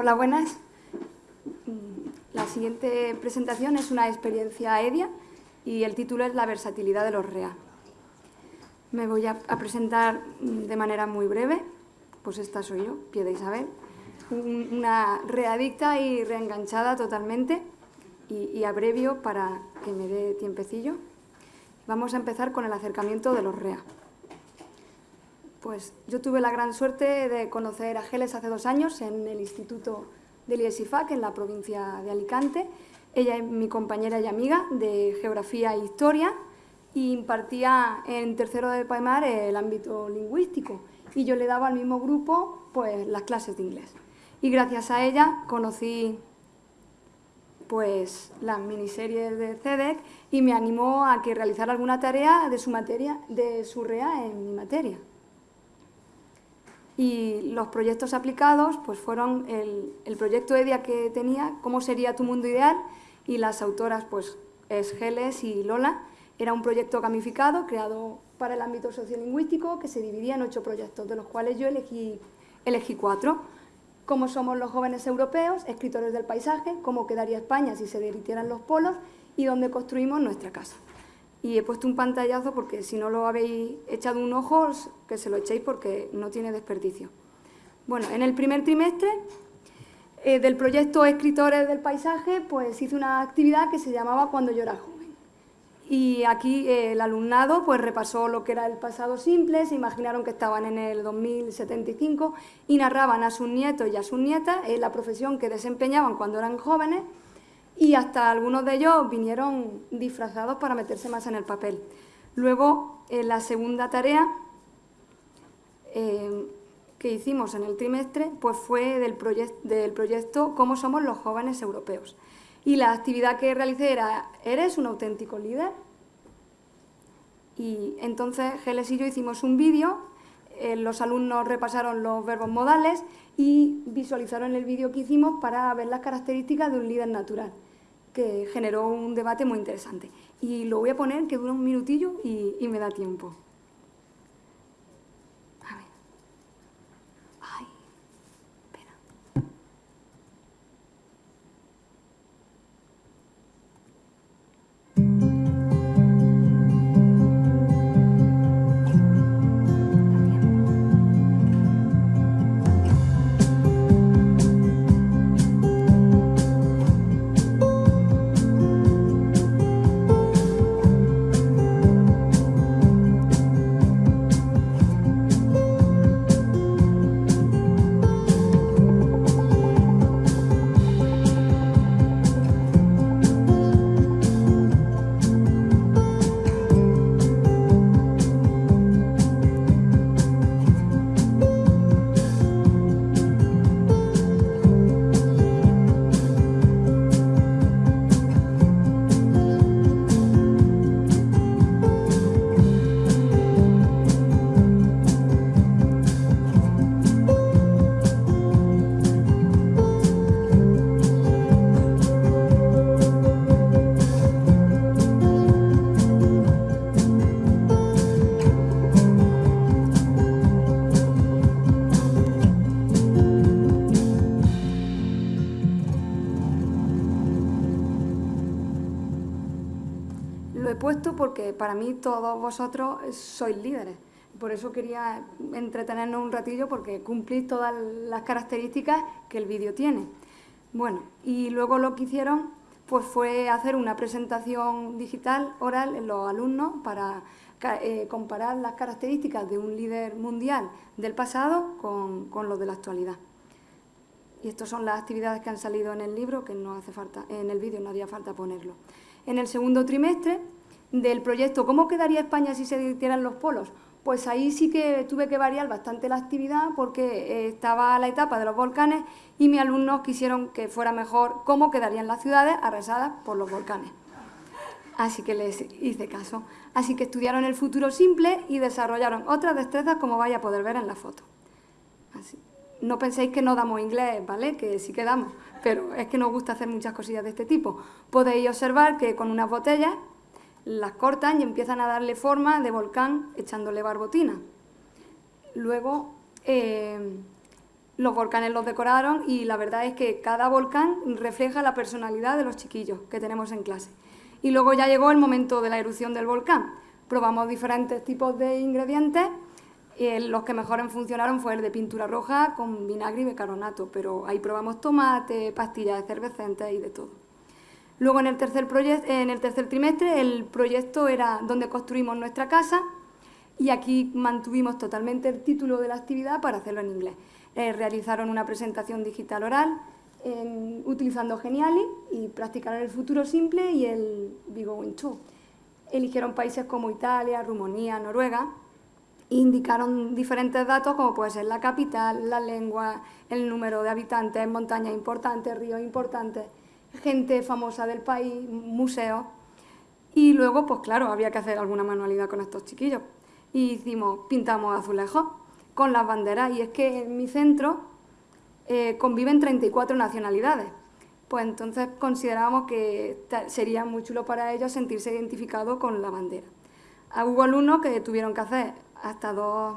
Hola, buenas. Mm, la siguiente presentación es una experiencia EDIA y el título es La versatilidad de los REA. Me voy a, presentar mm, de manera muy breve, pues esta soy yo, Pie Isabel, una readicta y reenganchada totalmente y abrevio para que me dé tiempecillo. Vamos a empezar con el acercamiento de los REA. Pues yo tuve la gran suerte de conocer a Geles hace dos años en el Instituto del IESIFAC, en la provincia de Alicante. Ella es mi compañera y amiga de Geografía e Historia y impartía en tercero de Paimar el ámbito lingüístico y yo le daba al mismo grupo pues, las clases de inglés. Y gracias a ella conocí pues, las miniseries de CEDEC y me animó a que realizara alguna tarea de su, materia, de su REA en mi materia y los proyectos aplicados pues fueron el, proyecto EDIA que tenía, Cómo sería tu mundo ideal, y las autoras pues es Geles y Lola. Era un proyecto gamificado creado para el ámbito sociolingüístico que se dividía en ocho proyectos, de los cuales yo elegí, cuatro. Cómo somos los jóvenes europeos, escritores del paisaje, cómo quedaría España si se derritieran los polos y dónde construimos nuestra casa y he puesto un pantallazo porque si no lo habéis echado un ojo, que se lo echéis porque no tiene desperdicio. Bueno, en el primer trimestre eh, del proyecto Escritores del Paisaje, pues hice una actividad que se llamaba Cuando yo era joven. Y aquí eh, el alumnado pues repasó lo que era el pasado simple, se imaginaron que estaban en el 2075 y narraban a sus nietos y a sus nietas eh, la profesión que desempeñaban cuando eran jóvenes y hasta algunos de ellos vinieron disfrazados para meterse más en el papel. Luego, la segunda tarea eh, que hicimos en el trimestre pues fue del, del proyecto Cómo somos los jóvenes europeos. Y la actividad que realicé era ¿Eres un auténtico líder? Y entonces Geles y yo hicimos un vídeo, eh, los alumnos repasaron los verbos modales y visualizaron el vídeo que hicimos para ver las características de un líder natural que generó un debate muy interesante. Y lo voy a poner, que dura un minutillo y, y me da tiempo. Porque para mí todos vosotros sois líderes. Por eso quería entretenernos un ratillo porque cumplís todas las características que el vídeo tiene. Bueno, y luego lo que hicieron pues fue hacer una presentación digital oral en los alumnos para eh, comparar las características de un líder mundial del pasado con, con lo de la actualidad. Y estas son las actividades que han salido en el libro, que no hace falta, en el vídeo no haría falta ponerlo. En el segundo trimestre del proyecto ¿Cómo quedaría España si se dirigieran los polos? Pues ahí sí que tuve que variar bastante la actividad porque eh, estaba la etapa de los volcanes y mis alumnos quisieron que fuera mejor cómo quedarían las ciudades arrasadas por los volcanes. Así que les hice caso. Así que estudiaron el futuro simple y desarrollaron otras destrezas como vais a poder ver en la foto. No penséis que no damos inglés, ¿vale? Que sí que damos, pero es que nos gusta hacer muchas cosillas de este tipo. Podéis observar que con unas botellas las cortan y empiezan a darle forma de volcán echándole barbotina. Luego, eh, los volcanes los decoraron y la verdad es que cada volcán refleja la personalidad de los chiquillos que tenemos en clase. Y luego ya llegó el momento de la erupción del volcán. Probamos diferentes tipos de ingredientes y los que mejor funcionaron fue el de pintura roja con vinagre y bicarbonato, pero ahí probamos tomate, pastillas efervescentes y de todo. Luego en el tercer, trimestre el proyecto era donde construimos nuestra casa y aquí mantuvimos totalmente el título de la actividad para hacerlo en inglés. Eh, realizaron una presentación digital oral utilizando Geniali y practicaron el futuro simple y el Vigo Win Eligieron países como Italia, Rumanía, Noruega e indicaron diferentes datos como puede ser la capital, la lengua, el número de habitantes, montañas importantes, ríos importantes, gente famosa del país, museos. Y luego, pues claro, había que hacer alguna manualidad con estos chiquillos. Y hicimos, pintamos azulejos con las banderas. Y es que en mi centro eh, conviven 34 nacionalidades. Pues entonces consideramos que sería muy chulo para ellos sentirse identificados con la bandera. Hubo alumnos que tuvieron que hacer hasta dos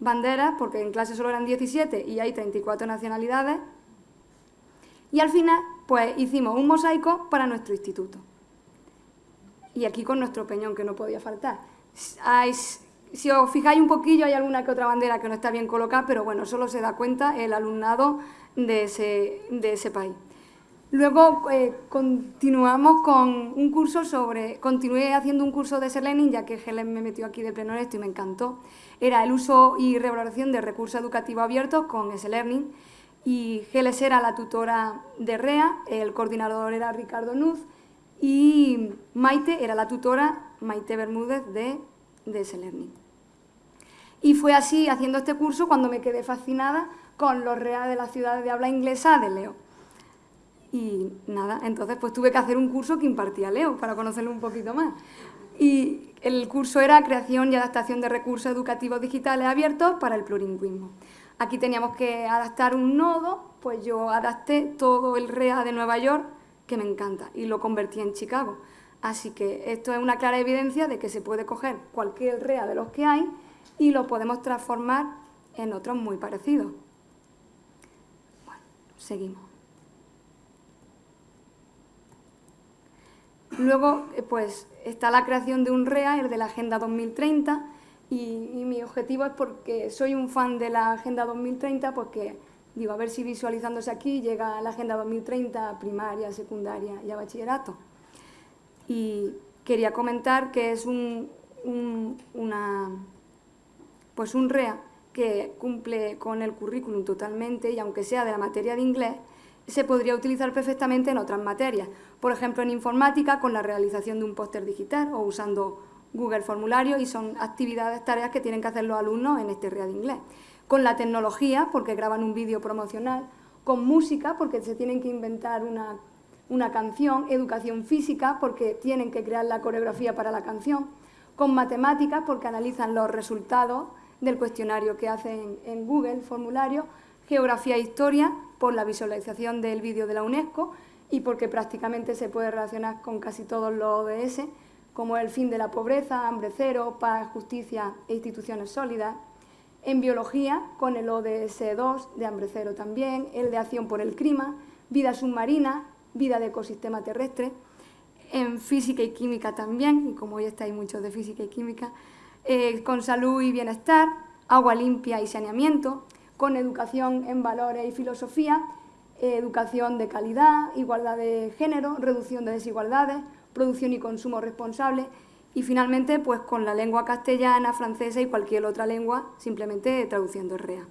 banderas, porque en clase solo eran 17 y hay 34 nacionalidades. Y al final, pues hicimos un mosaico para nuestro instituto. Y aquí con nuestro peñón, que no podía faltar. si os fijáis un poquillo, hay alguna que otra bandera que no está bien colocada, pero bueno, solo se da cuenta el alumnado de ese, de ese país. Luego eh, continuamos con un curso sobre, continué haciendo un curso de Selenium, ya que Helen me metió aquí de pleno esto y me encantó. Era el uso y revaloración de recursos educativos abiertos con S-Learning y Geles era la tutora de REA, el coordinador era Ricardo Nuz y Maite era la tutora, Maite Bermúdez, de, de S-Learning. Y fue así, haciendo este curso, cuando me quedé fascinada con los REA de la ciudad de habla inglesa de Leo. Y nada, entonces pues tuve que hacer un curso que impartía Leo para conocerlo un poquito más. Y el curso era Creación y Adaptación de Recursos Educativos Digitales Abiertos para el Plurilingüismo. Aquí teníamos que adaptar un nodo, pues yo adapté todo el REA de Nueva York, que me encanta, y lo convertí en Chicago. Así que esto es una clara evidencia de que se puede coger cualquier REA de los que hay y lo podemos transformar en otros muy parecidos. Bueno, seguimos. Luego, eh, pues, está la creación de un REA, el de la Agenda 2030, y, mi objetivo es porque soy un fan de la Agenda 2030, porque digo, a ver si visualizándose aquí llega la Agenda 2030 a primaria, secundaria y a bachillerato. Y quería comentar que es un, una, pues un REA que cumple con el currículum totalmente y aunque sea de la materia de inglés, se podría utilizar perfectamente en otras materias. Por ejemplo, en informática, con la realización de un póster digital o usando Google Formulario y son actividades, tareas que tienen que hacer los alumnos en este REA de inglés. Con la tecnología, porque graban un vídeo promocional, con música, porque se tienen que inventar una, una canción, educación física, porque tienen que crear la coreografía para la canción, con matemáticas, porque analizan los resultados del cuestionario que hacen en Google Formulario, geografía e historia, por la visualización del vídeo de la UNESCO y porque prácticamente se puede relacionar con casi todos los ODS, como el fin de la pobreza, hambre cero, paz, justicia e instituciones sólidas. En biología, con el ODS 2 de hambre cero también, el de acción por el clima, vida submarina, vida de ecosistema terrestre. En física y química también, y como hoy estáis muchos de física y química, eh, con salud y bienestar, agua limpia y saneamiento, con educación en valores y filosofía, eh, educación de calidad, igualdad de género, reducción de desigualdades, producción y consumo responsable y finalmente pues con la lengua castellana, francesa y cualquier otra lengua, simplemente traduciendo REA.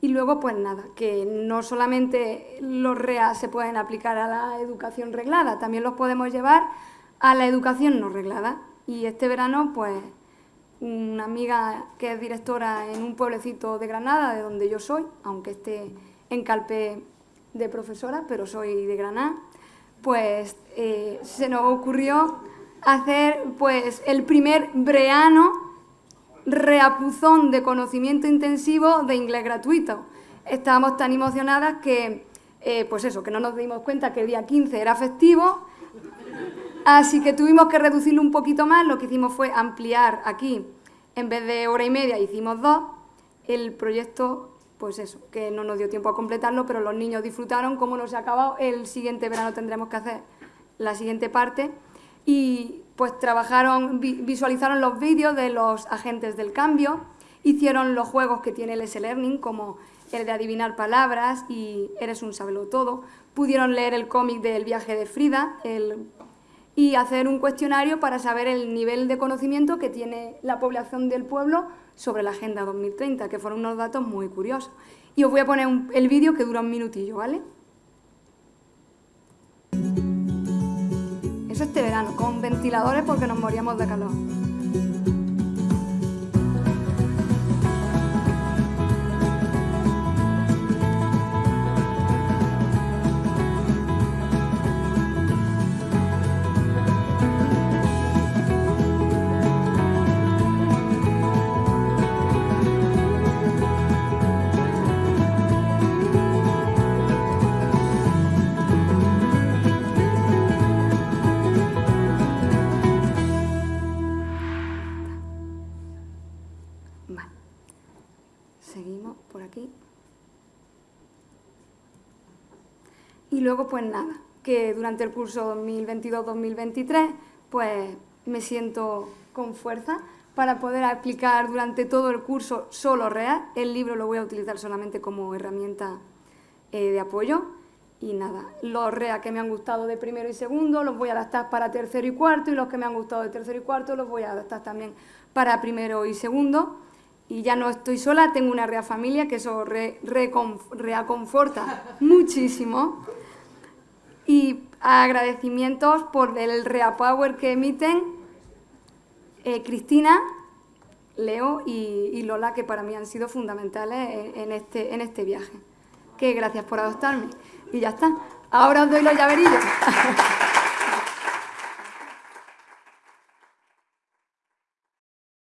Y luego, pues nada, que no solamente los REA se pueden aplicar a la educación reglada, también los podemos llevar a la educación no reglada. Y este verano, pues una amiga que es directora en un pueblecito de Granada, de donde yo soy, aunque esté en Calpe de profesora, pero soy de Granada, pues eh, se nos ocurrió hacer pues el primer breano reapuzón de conocimiento intensivo de inglés gratuito. Estábamos tan emocionadas que, eh, pues eso, que no nos dimos cuenta que el día 15 era festivo Así que tuvimos que reducirlo un poquito más, lo que hicimos fue ampliar aquí, en vez de hora y media hicimos dos, el proyecto pues eso, que no nos dio tiempo a completarlo, pero los niños disfrutaron, como no se ha acabado, el siguiente verano tendremos que hacer la siguiente parte. Y pues trabajaron, visualizaron los vídeos de los agentes del cambio, hicieron los juegos que tiene el S-Learning, como el de adivinar palabras y Eres un todo, pudieron leer el cómic del viaje de Frida y hacer un cuestionario para saber el nivel de conocimiento que tiene la población del pueblo sobre la Agenda 2030, que fueron unos datos muy curiosos. Y os voy a poner el vídeo que dura un minutillo, ¿vale? Eso este verano, con ventiladores porque nos moríamos de calor. Luego, pues nada, que durante el curso 2022-2023, pues me siento con fuerza para poder aplicar durante todo el curso solo real. El libro lo voy a utilizar solamente como herramienta eh, de apoyo. Y nada, los REA que me han gustado de primero y segundo los voy a adaptar para tercero y cuarto y los que me han gustado de tercero y cuarto los voy a adaptar también para primero y segundo y ya no estoy sola, tengo una rea familia que eso re, reaconforta muchísimo. Y agradecimientos por el rea power que emiten eh, Cristina, Leo y, Lola, que para mí han sido fundamentales en, este, en este viaje. Que gracias por adoptarme. Y ya está. Ahora os doy los llaverillos.